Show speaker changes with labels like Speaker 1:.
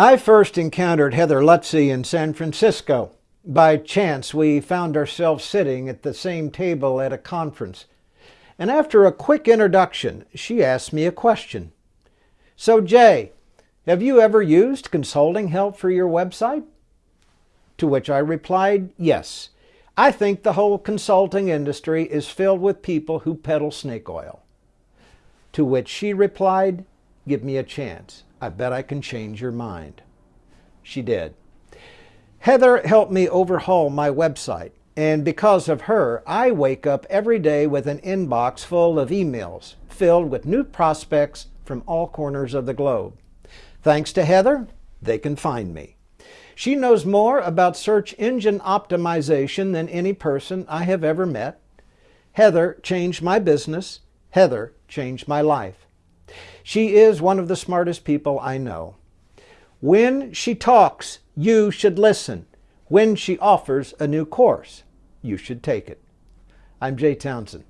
Speaker 1: I first encountered Heather Lutze in San Francisco. By chance, we found ourselves sitting at the same table at a conference. And after a quick introduction, she asked me a question. So, Jay, have you ever used consulting help for your website? To which I replied, yes. I think the whole consulting industry is filled with people who peddle snake oil. To which she replied, give me a chance. I bet I can change your mind. She did. Heather helped me overhaul my website, and because of her, I wake up every day with an inbox full of emails filled with new prospects from all corners of the globe. Thanks to Heather, they can find me. She knows more about search engine optimization than any person I have ever met. Heather changed my business. Heather changed my life. She is one of the smartest people I know. When she talks, you should listen. When she offers a new course, you should take it. I'm Jay Townsend.